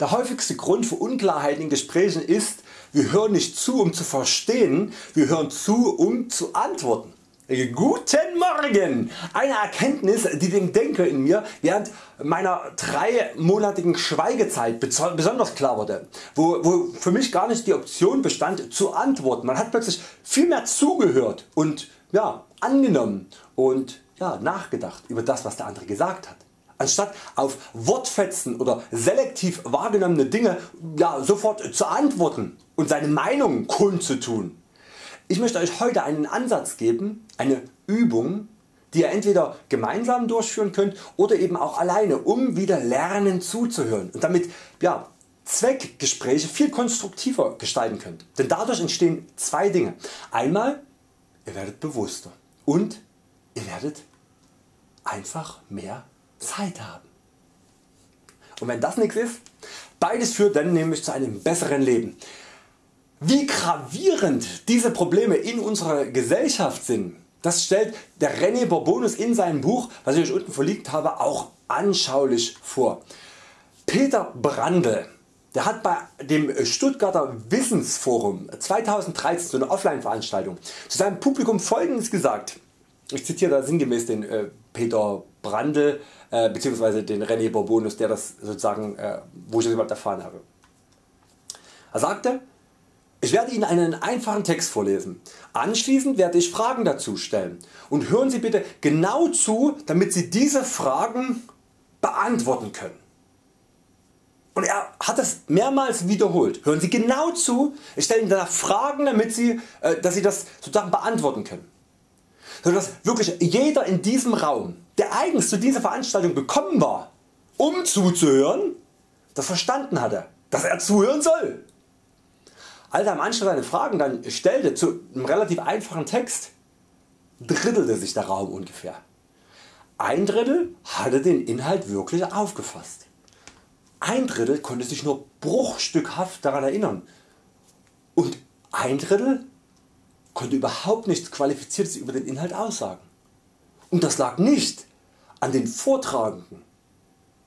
Der häufigste Grund für Unklarheiten in Gesprächen ist, wir hören nicht zu um zu verstehen, wir hören zu um zu antworten. Guten Morgen! Eine Erkenntnis die dem Denker in mir während meiner dreimonatigen Schweigezeit besonders klar wurde, wo, wo für mich gar nicht die Option bestand zu antworten. Man hat plötzlich viel mehr zugehört und ja, angenommen und ja, nachgedacht über das was der andere gesagt hat anstatt auf Wortfetzen oder selektiv wahrgenommene Dinge ja, sofort zu antworten und seine Meinung kundzutun. Ich möchte Euch heute einen Ansatz geben, eine Übung die ihr entweder gemeinsam durchführen könnt oder eben auch alleine um wieder lernen zuzuhören und damit ja, Zweckgespräche viel konstruktiver gestalten könnt. Denn dadurch entstehen zwei Dinge. Einmal ihr werdet bewusster und ihr werdet einfach mehr Zeit haben. Und wenn das nichts ist, beides führt dann nämlich zu einem besseren Leben. Wie gravierend diese Probleme in unserer Gesellschaft sind, das stellt der René Bourbonus in seinem Buch, was ich euch unten verlinkt habe, auch anschaulich vor. Peter Brandl der hat bei dem Stuttgarter Wissensforum 2013 so eine Offline Veranstaltung zu seinem Publikum folgendes gesagt. Ich zitiere da sinngemäß den äh, Peter Brandl äh, bzw. den René Bourbonus der das sozusagen äh, wo ich das überhaupt erfahren habe. Er sagte ich werde Ihnen einen einfachen Text vorlesen. Anschließend werde ich Fragen dazu stellen und hören Sie bitte genau zu damit Sie diese Fragen beantworten können. Und er hat es mehrmals wiederholt. Hören Sie genau zu, ich stelle Ihnen danach Fragen damit Sie, äh, dass Sie das sozusagen beantworten können. Sodass wirklich jeder in diesem Raum der eigens zu dieser Veranstaltung gekommen war um zuzuhören das verstanden hatte dass er zuhören soll. Als er am Anschluss seine Fragen dann stellte zu einem relativ einfachen Text, drittelte sich der Raum ungefähr. Ein Drittel hatte den Inhalt wirklich aufgefasst. Ein Drittel konnte sich nur bruchstückhaft daran erinnern und ein Drittel konnte überhaupt nichts Qualifiziertes über den Inhalt aussagen. Und das lag nicht an den Vortragenden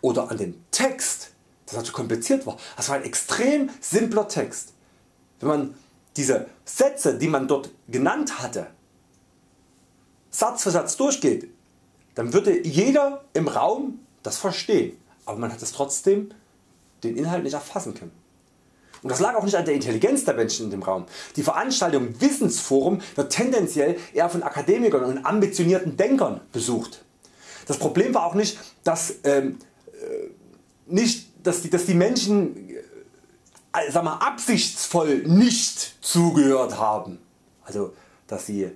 oder an dem Text, das zu kompliziert war. Das war ein extrem simpler Text. Wenn man diese Sätze die man dort genannt hatte Satz für Satz durchgeht, dann würde jeder im Raum das verstehen, aber man hat es trotzdem den Inhalt nicht erfassen können. Und das lag auch nicht an der Intelligenz der Menschen in dem Raum. Die Veranstaltung Wissensforum wird tendenziell eher von Akademikern und ambitionierten Denkern besucht. Das Problem war auch nicht, dass, ähm, äh, nicht, dass, die, dass die Menschen äh, sag mal, absichtsvoll nicht zugehört haben. Also dass sie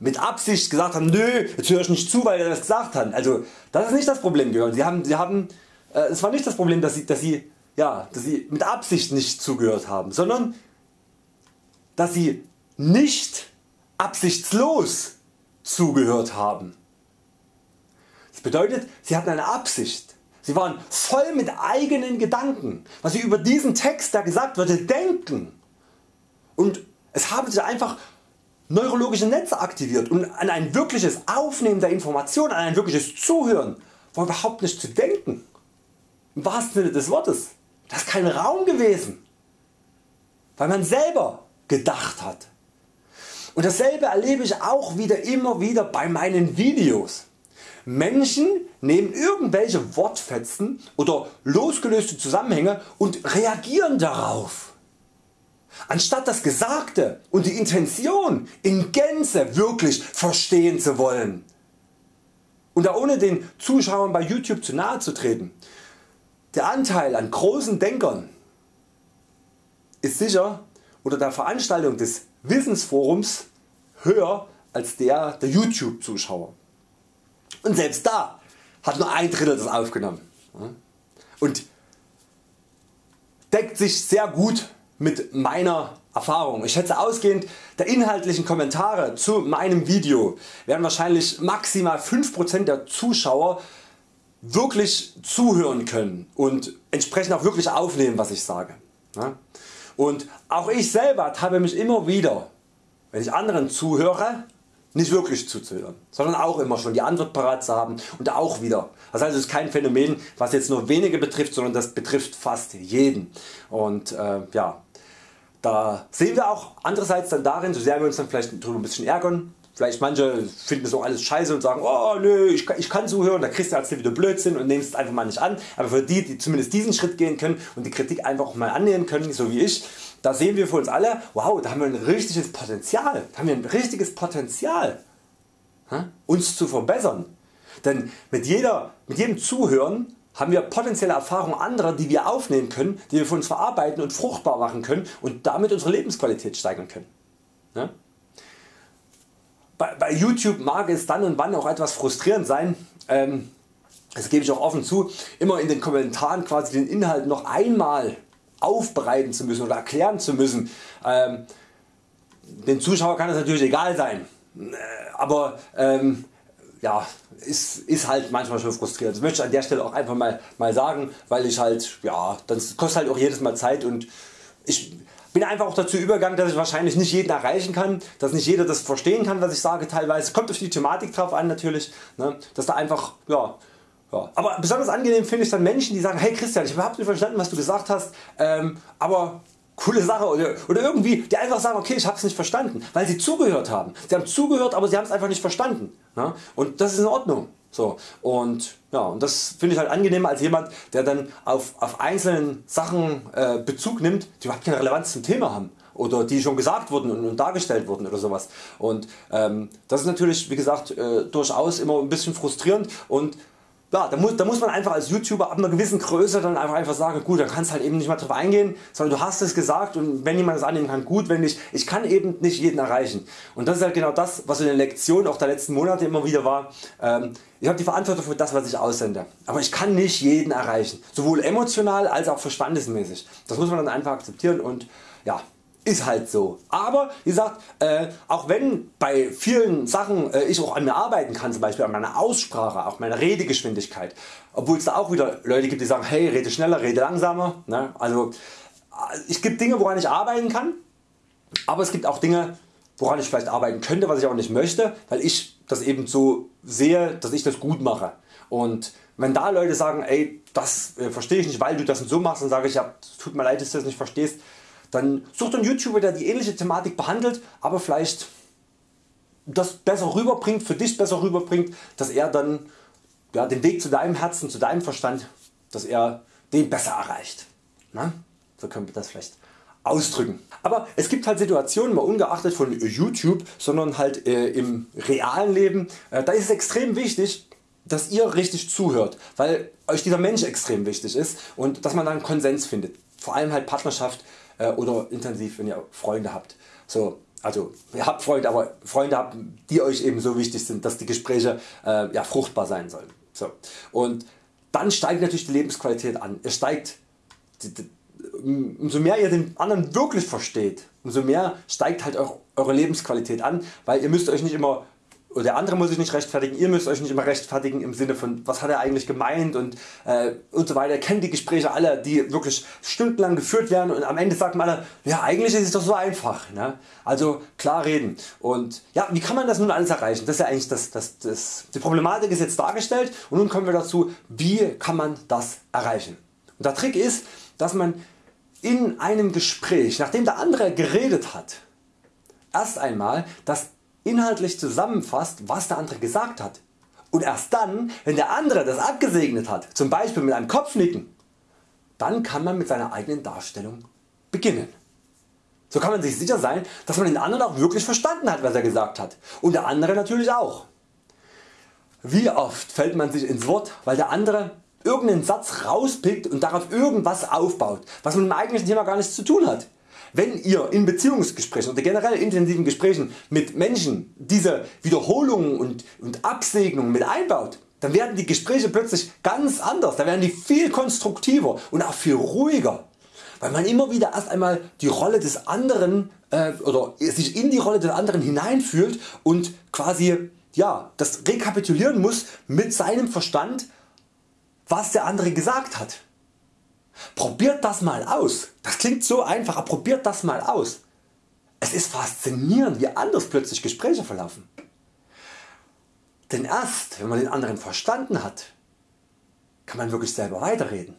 mit Absicht gesagt haben, nö, jetzt höre ich nicht zu, weil er das gesagt hat. Also das ist nicht das Problem gewesen. Sie haben, sie haben, äh, es war nicht das Problem, dass sie, dass, sie, ja, dass sie mit Absicht nicht zugehört haben, sondern dass sie nicht absichtslos zugehört haben. Das bedeutet, sie hatten eine Absicht. Sie waren voll mit eigenen Gedanken, was sie über diesen Text der gesagt wurde denken. Und es haben sich einfach neurologische Netze aktiviert und an ein wirkliches Aufnehmen der Informationen, an ein wirkliches Zuhören war überhaupt nicht zu denken. Im wahrsten Sinne des Wortes. Das ist kein Raum gewesen, weil man selber gedacht hat. Und dasselbe erlebe ich auch wieder immer wieder bei meinen Videos. Menschen nehmen irgendwelche Wortfetzen oder losgelöste Zusammenhänge und reagieren darauf. Anstatt das Gesagte und die Intention in Gänze wirklich verstehen zu wollen. Und da ohne den Zuschauern bei YouTube zu nahe zu treten, der Anteil an großen Denkern ist sicher unter der Veranstaltung des Wissensforums höher als der der YouTube Zuschauer. Und selbst da hat nur ein Drittel das aufgenommen. Und deckt sich sehr gut mit meiner Erfahrung. Ich schätze ausgehend der inhaltlichen Kommentare zu meinem Video werden wahrscheinlich maximal 5% der Zuschauer wirklich zuhören können und entsprechend auch wirklich aufnehmen was ich sage. Und auch ich selber habe mich immer wieder wenn ich anderen zuhöre nicht wirklich zuzuhören, sondern auch immer schon die Antwort parat zu haben und auch wieder. Das heißt es ist kein Phänomen was jetzt nur wenige betrifft, sondern das betrifft fast jeden. Und äh, ja, da sehen wir auch andererseits dann darin, so sehr wir uns dann vielleicht darüber ein bisschen ärgern, Vielleicht manche finden das auch alles scheiße und sagen, oh nö, ich kann, ich kann zuhören, der Christian erzählt wieder Blödsinn und nehmen es einfach mal nicht an. Aber für die, die zumindest diesen Schritt gehen können und die Kritik einfach auch mal annehmen können, so wie ich, da sehen wir für uns alle, wow, da haben wir ein richtiges Potenzial, da haben wir ein richtiges Potenzial, uns zu verbessern. Denn mit, jeder, mit jedem Zuhören haben wir potenzielle Erfahrungen anderer die wir aufnehmen können, die wir für uns verarbeiten und fruchtbar machen können und damit unsere Lebensqualität steigern können. Bei, bei YouTube mag es dann und wann auch etwas frustrierend sein, ähm, das gebe ich auch offen zu, immer in den Kommentaren quasi den Inhalt noch einmal aufbereiten zu müssen oder erklären zu müssen. Ähm, den Zuschauer kann das natürlich egal sein, äh, aber ähm, ja, ist, ist halt manchmal schon frustrierend. Das möchte ich an der Stelle auch einfach mal, mal sagen, weil ich halt, ja, das kostet halt auch jedes Mal Zeit und ich bin einfach auch dazu übergegangen, dass ich wahrscheinlich nicht jeden erreichen kann, dass nicht jeder das verstehen kann was ich sage teilweise, kommt auf die Thematik drauf an natürlich, ne, dass da einfach ja, ja. Aber besonders angenehm finde ich dann Menschen die sagen hey Christian ich habe überhaupt nicht verstanden was du gesagt hast, ähm, aber coole Sache oder, oder irgendwie die einfach sagen okay ich habe es nicht verstanden, weil sie zugehört haben. Sie haben zugehört aber sie haben es einfach nicht verstanden ne? und das ist in Ordnung. So, und, ja, und das finde ich halt angenehmer als jemand der dann auf, auf einzelnen Sachen äh, Bezug nimmt die überhaupt keine Relevanz zum Thema haben oder die schon gesagt wurden und, und dargestellt wurden oder sowas. Und ähm, das ist natürlich wie gesagt äh, durchaus immer ein bisschen frustrierend und ja, da, muss, da muss man einfach als YouTuber ab einer gewissen Größe dann einfach, einfach sagen, gut, dann kannst halt eben nicht mehr drauf eingehen, sondern du hast es gesagt und wenn jemand das annehmen kann, gut, wenn nicht, ich kann eben nicht jeden erreichen. Und das ist halt genau das, was in den Lektionen auch der letzten Monate immer wieder war. Ähm, ich habe die Verantwortung für das, was ich aussende, aber ich kann nicht jeden erreichen, sowohl emotional als auch verstandesmäßig. Das muss man dann einfach akzeptieren und ja, ist halt so. Aber wie gesagt, äh, auch wenn bei vielen Sachen äh, ich auch an mir arbeiten kann, zum Beispiel an meiner Aussprache, auch meiner Redegeschwindigkeit, obwohl es da auch wieder Leute gibt die sagen hey rede schneller, rede langsamer. Ne? Also äh, es gibt Dinge woran ich arbeiten kann, aber es gibt auch Dinge woran ich vielleicht arbeiten könnte, was ich auch nicht möchte, weil ich das eben so sehe, dass ich das gut mache. Und wenn da Leute sagen ey das äh, verstehe ich nicht weil du das so machst, dann sage ich ja tut mir leid dass du das nicht verstehst, dann sucht ein YouTuber der die ähnliche Thematik behandelt, aber vielleicht das besser rüberbringt, für dich besser rüberbringt, dass er dann ja, den Weg zu deinem Herzen, zu deinem Verstand, dass er den besser erreicht. Na? So können wir das vielleicht ausdrücken. Aber es gibt halt Situationen, mal ungeachtet von YouTube, sondern halt äh, im realen Leben, äh, da ist es extrem wichtig, dass ihr richtig zuhört, weil euch dieser Mensch extrem wichtig ist und dass man dann Konsens findet. Vor allem halt Partnerschaft äh, oder intensiv wenn ihr Freunde habt. So, also ihr habt Freunde, aber Freunde habt, die Euch eben so wichtig sind, dass die Gespräche äh, ja, fruchtbar sein sollen. So. Und dann steigt natürlich die Lebensqualität an. Es steigt, die, die, umso mehr ihr den anderen wirklich versteht, umso mehr steigt halt eure Lebensqualität an, weil ihr müsst Euch nicht immer der andere muss sich nicht rechtfertigen, ihr müsst euch nicht immer rechtfertigen im Sinne von was hat er eigentlich gemeint und, äh, und so weiter. Kennt die Gespräche alle die wirklich stundenlang geführt werden und am Ende sagt man alle ja eigentlich ist es doch so einfach. Ne? Also klar reden und ja wie kann man das nun alles erreichen? Das ist ja eigentlich das, das, das, die Problematik ist jetzt dargestellt und nun kommen wir dazu wie kann man das erreichen. Und der Trick ist dass man in einem Gespräch nachdem der andere geredet hat erst einmal das inhaltlich zusammenfasst was der andere gesagt hat und erst dann wenn der andere das abgesegnet hat, zum Beispiel mit einem Kopfnicken, dann kann man mit seiner eigenen Darstellung beginnen. So kann man sich sicher sein dass man den anderen auch wirklich verstanden hat was er gesagt hat und der andere natürlich auch. Wie oft fällt man sich ins Wort weil der andere irgendeinen Satz rauspickt und darauf irgendwas aufbaut was mit dem eigentlichen Thema gar nichts zu tun hat. Wenn ihr in Beziehungsgesprächen oder generell intensiven Gesprächen mit Menschen diese Wiederholungen und, und Absegnungen mit einbaut, dann werden die Gespräche plötzlich ganz anders, dann werden die viel konstruktiver und auch viel ruhiger, weil man immer wieder erst einmal die Rolle des anderen äh, oder sich in die Rolle des anderen hineinfühlt und quasi ja, das rekapitulieren muss mit seinem Verstand was der andere gesagt hat. Probiert das mal aus. Das klingt so einfach, aber probiert das mal aus. Es ist faszinierend wie anders plötzlich Gespräche verlaufen. Denn erst wenn man den anderen verstanden hat, kann man wirklich selber weiterreden.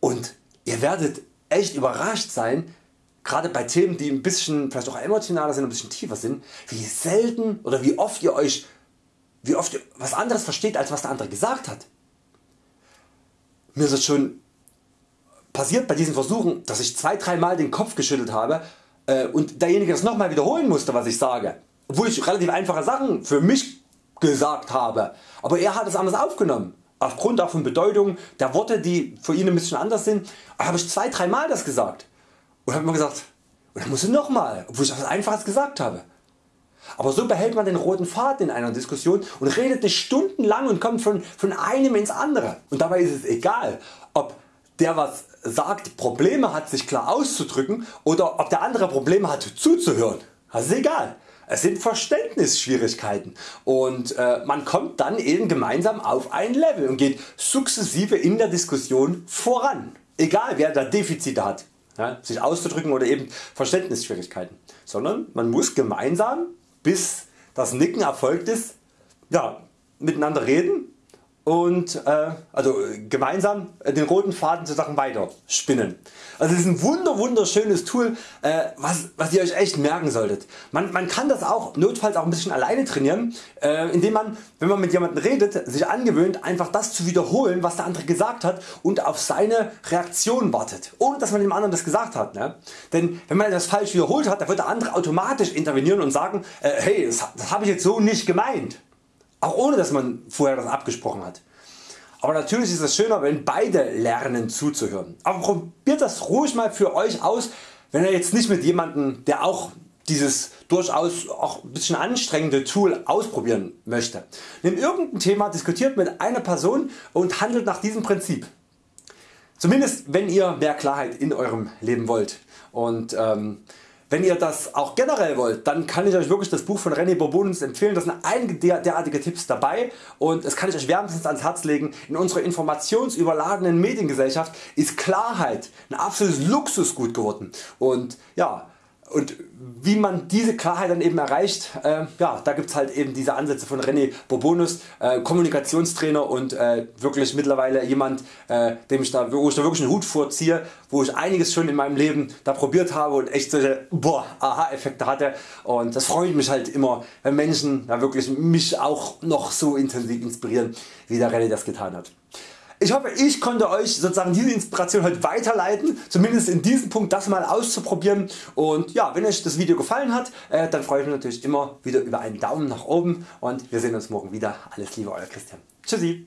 Und ihr werdet echt überrascht sein, gerade bei Themen die ein bisschen vielleicht auch emotionaler sind, ein bisschen tiefer sind, wie selten oder wie oft ihr Euch wie oft ihr was anderes versteht als was der andere gesagt hat. Mir ist es schon passiert bei diesen Versuchen, dass ich zwei, dreimal den Kopf geschüttelt habe äh, und derjenige das nochmal wiederholen musste was ich sage, obwohl ich relativ einfache Sachen für mich gesagt habe, aber er hat es anders aufgenommen. Aufgrund auch von Bedeutung der Worte die für ihn ein bisschen anders sind, habe ich zwei, dreimal das gesagt und habe mir gesagt, und dann muss ich nochmal, obwohl ich etwas Einfaches gesagt habe. Aber so behält man den roten Faden in einer Diskussion und redet nicht stundenlang und kommt von, von einem ins andere. Und dabei ist es egal ob der was sagt Probleme hat sich klar auszudrücken oder ob der andere Probleme hat zuzuhören. Das ist egal. Es sind Verständnisschwierigkeiten und äh, man kommt dann eben gemeinsam auf ein Level und geht sukzessive in der Diskussion voran. Egal wer da Defizite hat, ja, sich auszudrücken oder eben Verständnisschwierigkeiten, sondern man muss gemeinsam bis das Nicken erfolgt ist, ja, miteinander reden und äh, also gemeinsam den roten Faden zusammen weiter spinnen. Also es ist ein wunder wunderschönes Tool äh, was, was ihr Euch echt merken solltet. Man, man kann das auch notfalls auch ein bisschen alleine trainieren äh, indem man wenn man mit jemandem redet sich angewöhnt einfach das zu wiederholen was der andere gesagt hat und auf seine Reaktion wartet ohne dass man dem anderen das gesagt hat. Ne? Denn wenn man das falsch wiederholt hat dann wird der andere automatisch intervenieren und sagen äh, hey das, das habe ich jetzt so nicht gemeint. Auch ohne dass man vorher das abgesprochen hat. Aber natürlich ist es schöner wenn beide lernen zuzuhören. Aber probiert das ruhig mal für Euch aus wenn ihr jetzt nicht mit jemandem der auch dieses durchaus auch ein bisschen anstrengende Tool ausprobieren möchte. Nehmt irgendein Thema, diskutiert mit einer Person und handelt nach diesem Prinzip. Zumindest wenn ihr mehr Klarheit in eurem Leben wollt. Und ähm, wenn ihr das auch generell wollt, dann kann ich Euch wirklich das Buch von René Bourbonus empfehlen. Da sind einige derartige Tipps dabei und das kann ich Euch wärmstens ans Herz legen. In unserer informationsüberladenen Mediengesellschaft ist Klarheit ein absolutes Luxusgut geworden. Und ja, und wie man diese Klarheit dann eben erreicht, äh, ja, da gibt es halt eben diese Ansätze von René Bourbonus, äh, Kommunikationstrainer und äh, wirklich mittlerweile jemand, äh, dem ich da, wo ich da wirklich einen Hut vorziehe, wo ich einiges schon in meinem Leben da probiert habe und echt solche Aha-Effekte hatte und das freut mich halt immer, wenn Menschen da wirklich mich auch noch so intensiv inspirieren, wie der René das getan hat. Ich hoffe ich konnte Euch sozusagen diese Inspiration heute weiterleiten, zumindest in diesem Punkt das mal auszuprobieren und ja, wenn Euch das Video gefallen hat, äh, dann freue ich mich natürlich immer wieder über einen Daumen nach oben und wir sehen uns morgen wieder. Alles Liebe Euer Christian. Tschüssi.